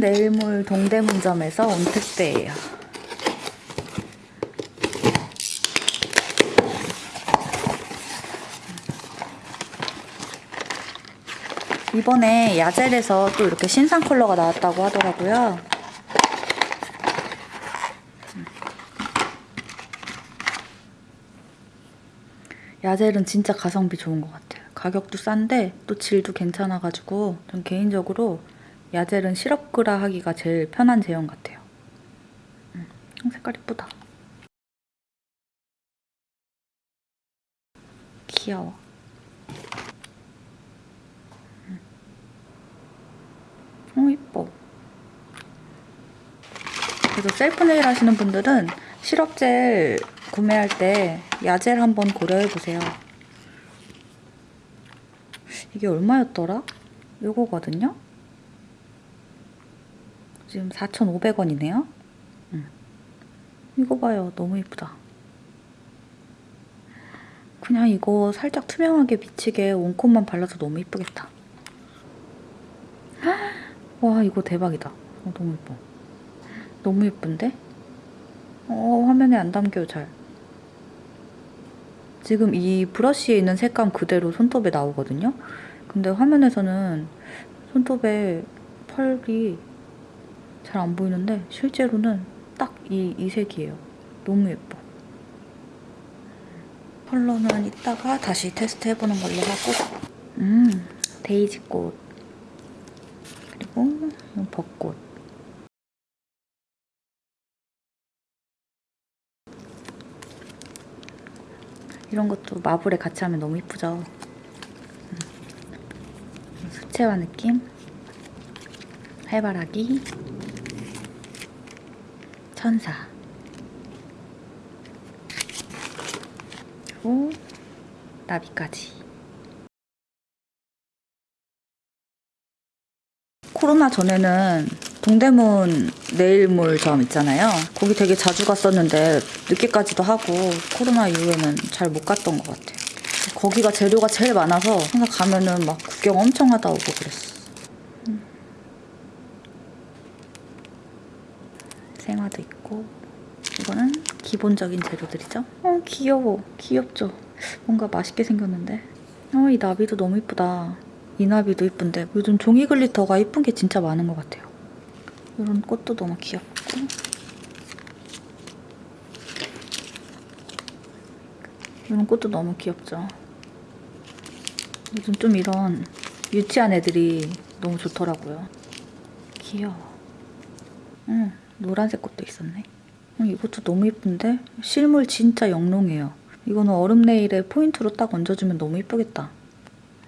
내일몰 동대문점에서 온 택배예요. 이번에 야젤에서 또 이렇게 신상 컬러가 나왔다고 하더라고요. 야젤은 진짜 가성비 좋은 것 같아요. 가격도 싼데 또 질도 괜찮아가지고 전 개인적으로 야젤은 시럽그라 하기가 제일 편한 제형 같아요. 음, 색깔 이쁘다. 귀여워. 음. 어, 이뻐. 그래서 셀프 네일 하시는 분들은 시럽젤 구매할 때 야젤 한번 고려해보세요. 이게 얼마였더라? 요거거든요? 지금 4,500원이네요. 음. 이거 봐요. 너무 이쁘다. 그냥 이거 살짝 투명하게 비치게 원콧만 발라서 너무 이쁘겠다. 와 이거 대박이다. 어, 너무 예뻐. 너무 예쁜데? 어 화면에 안 담겨요 잘. 지금 이 브러쉬에 있는 색감 그대로 손톱에 나오거든요. 근데 화면에서는 손톱에 펄이 잘 안 보이는데 실제로는 딱 이 이 색이에요. 너무 예뻐. 컬러는 이따가 다시 테스트 해보는 걸로 하고 음 데이지 꽃 그리고 벚꽃 이런 것도 마블에 같이 하면 너무 이쁘죠 음. 수채화 느낌 해바라기 천사. 그리고 나비까지. 코로나 전에는 동대문 네일몰점 있잖아요. 거기 되게 자주 갔었는데 늦게까지도 하고 코로나 이후에는 잘 못 갔던 것 같아요. 거기가 재료가 제일 많아서 항상 가면은 막 구경 엄청 하다 오고 그랬어 음. 생화도 있고 이거는 기본적인 재료들이죠. 어 귀여워. 귀엽죠? 뭔가 맛있게 생겼는데. 어 이 나비도 너무 이쁘다. 이 나비도 이쁜데 요즘 종이 글리터가 이쁜 게 진짜 많은 것 같아요. 이런 꽃도 너무 귀엽고 이런 꽃도 너무 귀엽죠. 요즘 좀 이런 유치한 애들이 너무 좋더라고요. 귀여워. 응, 노란색 꽃도 있었네. 어, 이것도 너무 예쁜데? 실물 진짜 영롱해요. 이거는 얼음 네일에 포인트로 딱 얹어주면 너무 예쁘겠다.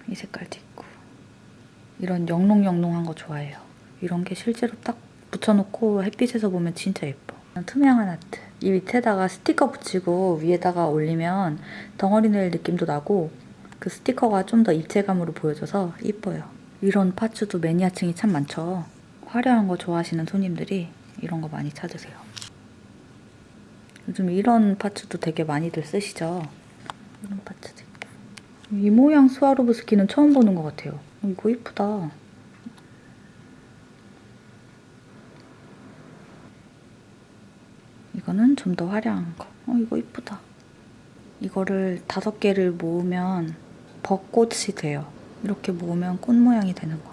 이 색깔도 있고. 이런 영롱영롱한 거 좋아해요. 이런 게 실제로 딱 붙여놓고 햇빛에서 보면 진짜 예뻐. 투명한 아트. 이 밑에다가 스티커 붙이고 위에다가 올리면 덩어리 네일 느낌도 나고 그 스티커가 좀 더 입체감으로 보여져서 이뻐요. 이런 파츠도 매니아층이 참 많죠. 화려한 거 좋아하시는 손님들이 이런 거 많이 찾으세요. 요즘 이런 파츠도 되게 많이들 쓰시죠? 이런 파츠도 있고. 이 모양 스와로브스키는 처음 보는 것 같아요. 어, 이거 이쁘다. 이거는 좀 더 화려한 거. 어, 이거 이쁘다. 이거를 다섯 개를 모으면 벚꽃이 돼요. 이렇게 모으면 꽃 모양이 되는 거.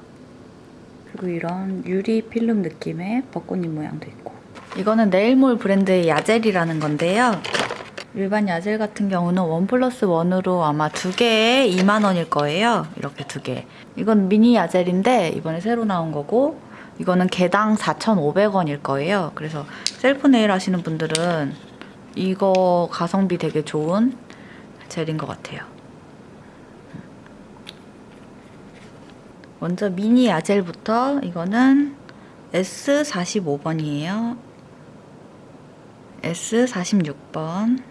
그리고 이런 유리 필름 느낌의 벚꽃잎 모양도 있고. 이거는 네일몰 브랜드의 야젤이라는 건데요. 일반 야젤 같은 경우는 one plus one으로 아마 두 개에 2만 원일 거예요. 이렇게 두 개. 이건 미니 야젤인데 이번에 새로 나온 거고 이거는 개당 4,500원일 거예요. 그래서 self nail 하시는 분들은 이거 가성비 되게 좋은 젤인 것 같아요. 먼저 미니 야젤부터 이거는 S45번이에요. S46번.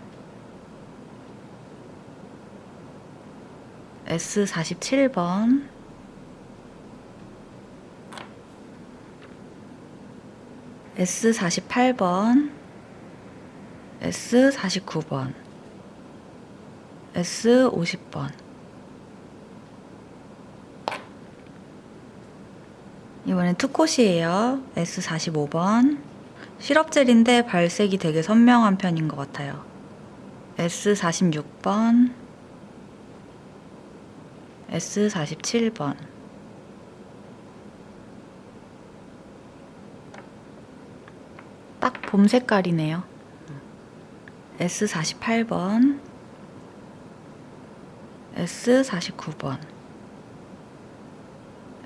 S47번. S48번. S49번. S50번. 이번엔 투콧이에요. S45번. 시럽젤인데 발색이 되게 선명한 편인 것 같아요. S46번. S47번. 딱 봄 색깔이네요. S48번. S49번.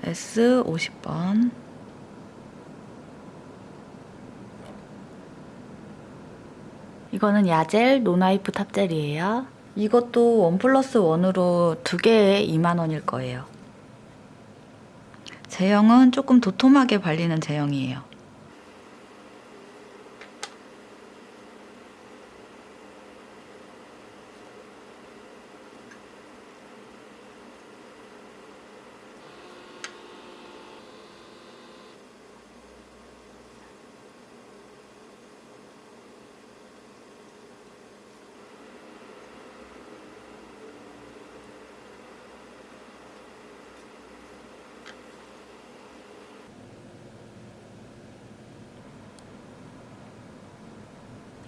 S50번. 이거는 야젤 non-wipe top gel이에요. 이것도 one plus one으로 두 개에 2만원일 거예요. 제형은 조금 도톰하게 발리는 제형이에요.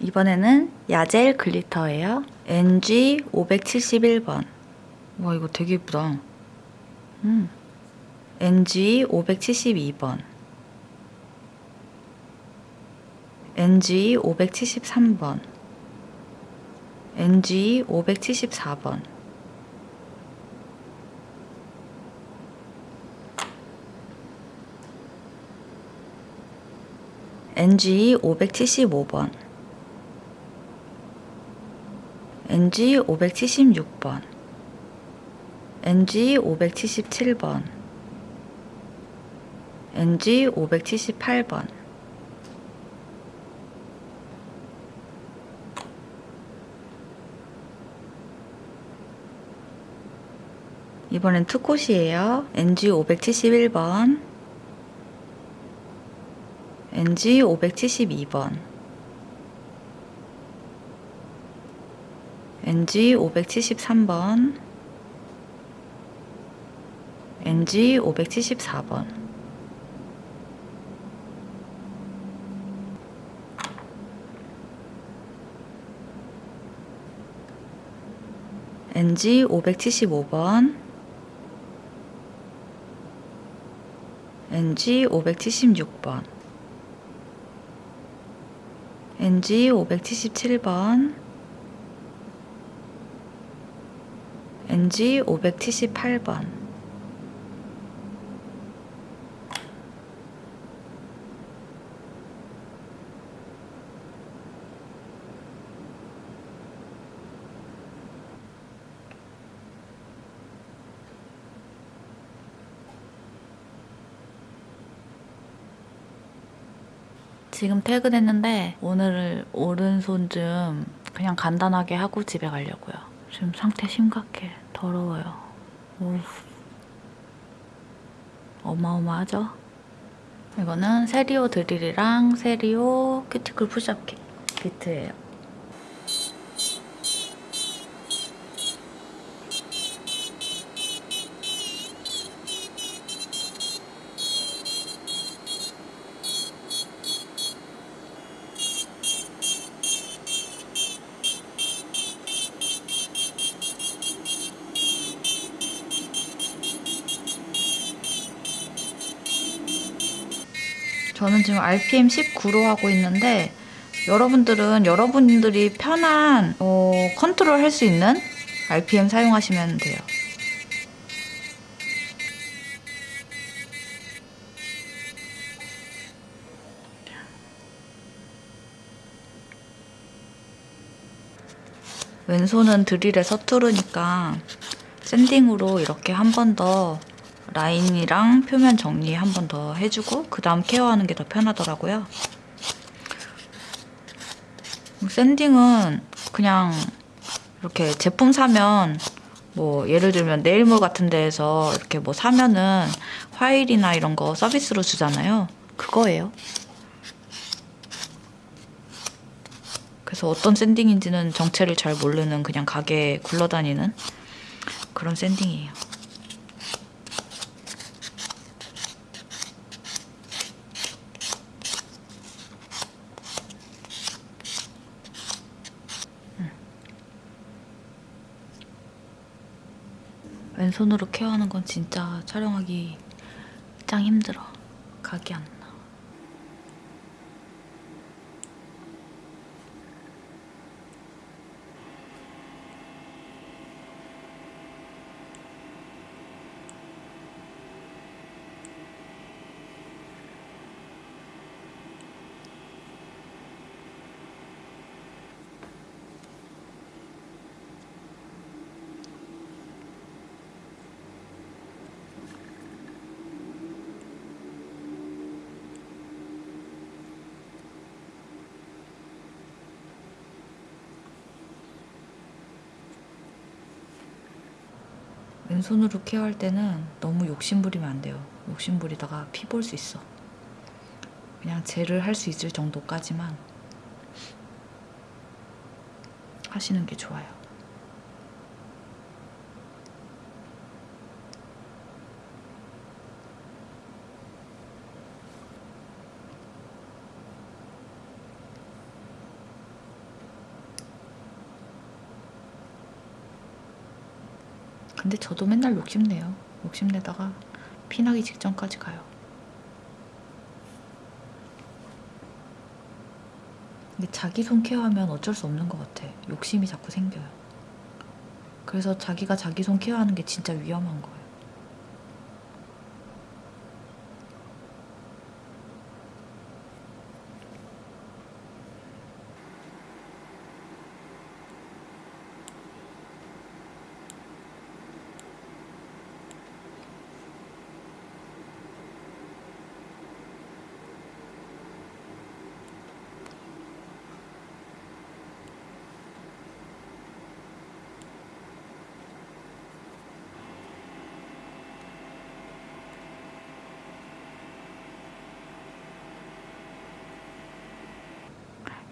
이번에는 야젤 글리터예요. NG 571번. 와 이거 되게 예쁘다. 음. NG 572번. NG 573번. NG 574번. NG 575번. NG 576번, NG 577번, NG 578번. 이번엔 투콧이에요. NG 571번, NG 572번. NG 573번 NG 574번 NG 575번 NG 576번 NG 577번 NG 578번 지금 퇴근했는데 오늘 오른손 좀 그냥 간단하게 하고 집에 가려고요. 지금 상태 심각해. 더러워요. 오. 어마어마하죠? 이거는 세리오 드릴이랑 세리오 큐티클 푸시업 킷 비트예요. 저는 지금 RPM 19로 하고 있는데 여러분들은 여러분들이 편한 어, 컨트롤 할 수 있는 RPM 사용하시면 돼요. 왼손은 드릴에 서투르니까 샌딩으로 이렇게 한 번 더 라인이랑 표면 정리 한 번 더 해주고 그 다음 케어하는 게 더 편하더라고요. 샌딩은 그냥 이렇게 제품 사면 뭐 예를 들면 네일몰 같은 데에서 이렇게 뭐 사면은 화일이나 이런 거 서비스로 주잖아요. 그거예요. 그래서 어떤 샌딩인지는 정체를 잘 모르는 그냥 가게에 굴러다니는 그런 샌딩이에요. 왼손으로 케어하는 건 진짜 촬영하기 짱 힘들어. 각이 안 나. 왼손으로 케어할 때는 너무 욕심부리면 안 돼요. 욕심부리다가 피 볼 수 있어. 그냥 젤을 할 수 있을 정도까지만 하시는 게 좋아요. 근데 저도 맨날 욕심내요. 욕심내다가 피나기 직전까지 가요. 근데 자기 손 케어하면 어쩔 수 없는 것 같아. 욕심이 자꾸 생겨요. 그래서 자기가 자기 손 케어하는 게 진짜 위험한 거예요.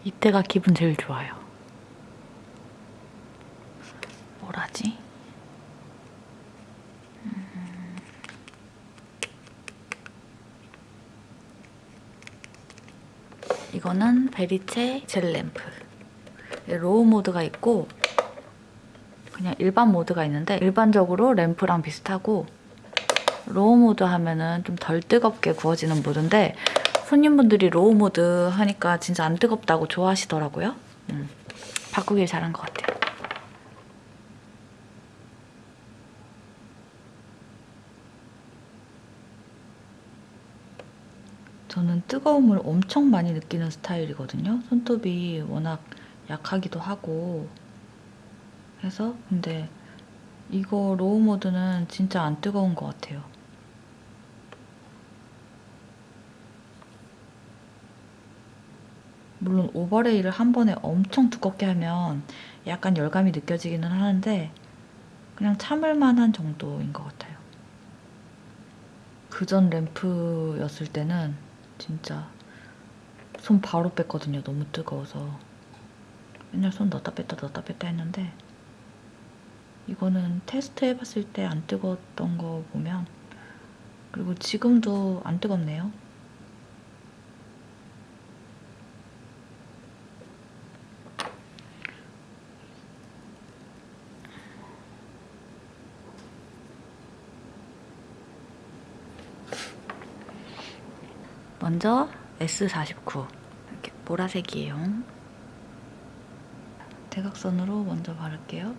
이때가 기분 제일 좋아요. 뭘 하지? 음. 이거는 베리체 젤 램프. low 모드가 있고 그냥 일반 모드가 있는데 일반적으로 램프랑 비슷하고 low 모드 하면은 좀 덜 뜨겁게 구워지는 모드인데 손님분들이 low mode 하니까 진짜 안 뜨겁다고 좋아하시더라고요. 음, 바꾸길 잘한 것 같아요. 저는 뜨거움을 엄청 많이 느끼는 스타일이거든요. 손톱이 워낙 약하기도 하고 해서 근데 이거 low mode는 진짜 안 뜨거운 것 같아요. 물론 오버레이를 한 번에 엄청 두껍게 하면 약간 열감이 느껴지기는 하는데 그냥 참을 만한 정도인 것 같아요. 그전 램프였을 때는 진짜 손 바로 뺐거든요. 너무 뜨거워서. 맨날 손 넣었다 뺐다 넣었다 뺐다 했는데 이거는 테스트 해봤을 때 안 뜨거웠던 거 보면 그리고 지금도 안 뜨겁네요. 먼저 S49 이렇게 보라색이에요. 대각선으로 먼저 바를게요.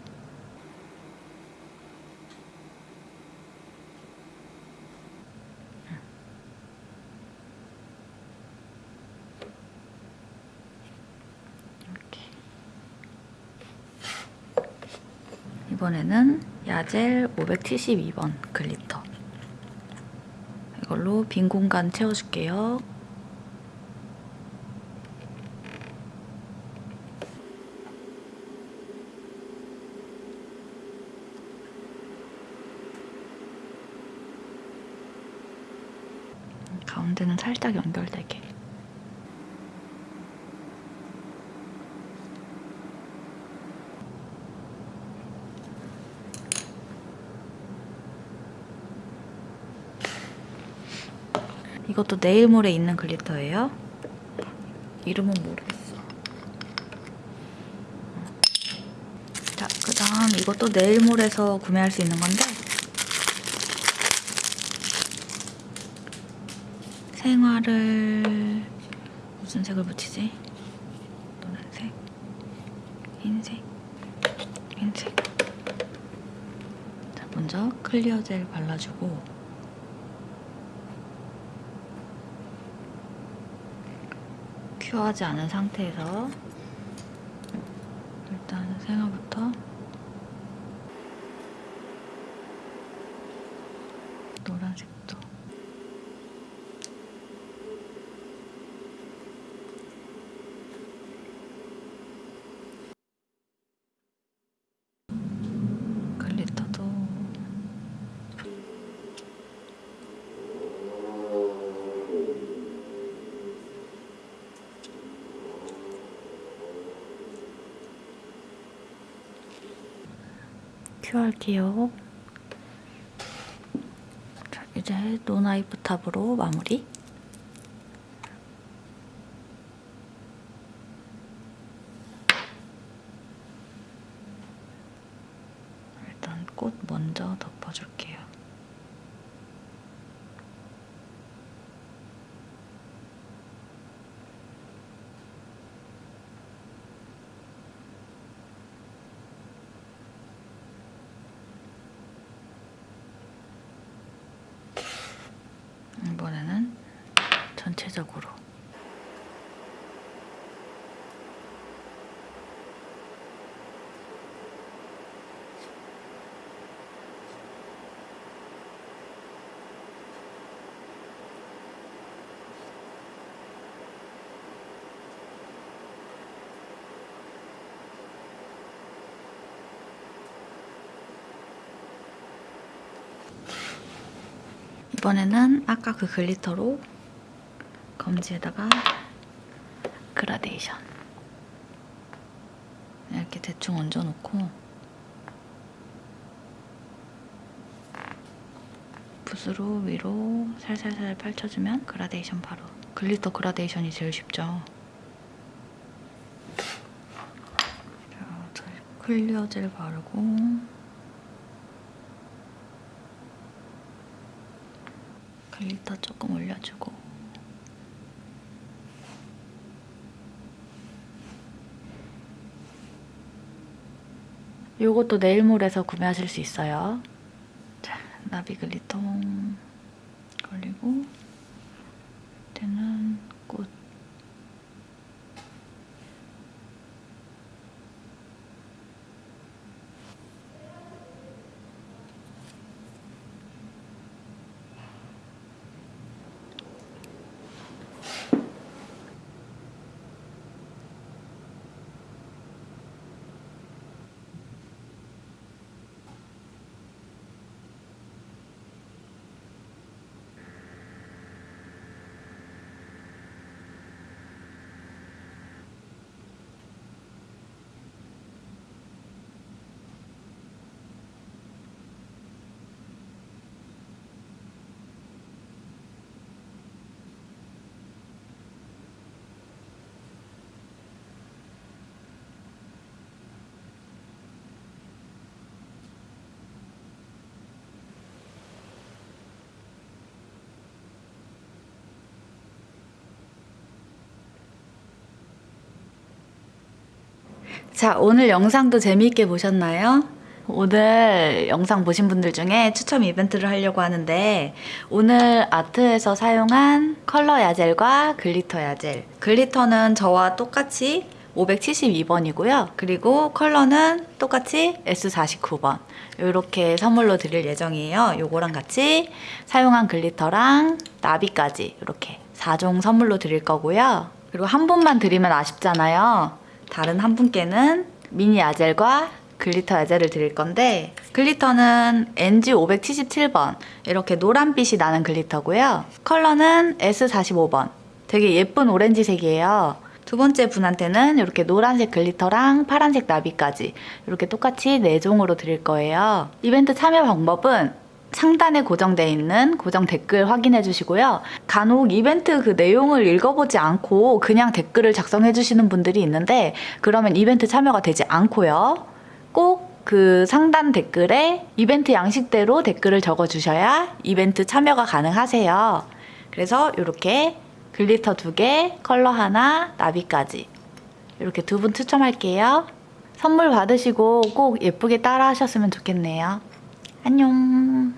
이번에는 야젤 572번 글리터 이 걸로 빈 공간 채워줄게요. 이것도 네일몰에 있는 글리터예요. 이름은 모르겠어. 자, 그 다음 이것도 네일몰에서 구매할 수 있는 건데 생화를 무슨 색을 붙이지? 노란색, 흰색, 흰색 자, 먼저 클리어 젤 발라주고 큐어하지 않은 상태에서 일단 생화부터 노란색도 글리터도 큐할게요. 자, 이제 노나이프 탑으로 마무리. 일단 꽃 먼저 덮어줄게요. 이번에는 전체적으로. 이번에는 아까 그 glitter로 검지에다가 그라데이션. 이렇게 대충 얹어놓고 붓으로 위로 살살살 펼쳐주면 그라데이션 바로. glitter 그라데이션이 제일 쉽죠. clear 젤 바르고 글리터 조금 올려주고 요것도 네일몰에서 구매하실 수 있어요. 자, 나비 글리터 걸리고 이제는 꽃 자, 오늘 영상도 재미있게 보셨나요? 오늘 영상 보신 분들 중에 추첨 이벤트를 하려고 하는데 오늘 아트에서 사용한 컬러 아젤과 glitter 아젤 glitter는 저와 똑같이 572번이고요. 그리고 컬러는 똑같이 S49번 이렇게 선물로 드릴 예정이에요. 요거랑 같이 사용한 glitter랑 나비까지 이렇게 4종 선물로 드릴 거고요. 그리고 한 분만 드리면 아쉽잖아요. 다른 한 분께는 미니 아젤과 glitter 아젤을 드릴 건데 glitter는 NG577번 이렇게 노란빛이 나는 glitter고요. 컬러는 S45번 되게 예쁜 오렌지색이에요. 두 번째 분한테는 이렇게 노란색 glitter랑 파란색 나비까지 이렇게 똑같이 4종으로 드릴 거예요. 이벤트 참여 방법은 상단에 고정되어 있는 고정 댓글 확인해 주시고요. 간혹 이벤트 그 내용을 읽어보지 않고 그냥 댓글을 작성해 주시는 분들이 있는데 그러면 이벤트 참여가 되지 않고요. 꼭 그 상단 댓글에 이벤트 양식대로 댓글을 적어 주셔야 이벤트 참여가 가능하세요. 그래서 이렇게 glitter 두 개, 컬러 하나, 나비까지 이렇게 두 분 추첨할게요. 선물 받으시고 꼭 예쁘게 따라 하셨으면 좋겠네요. 안녕.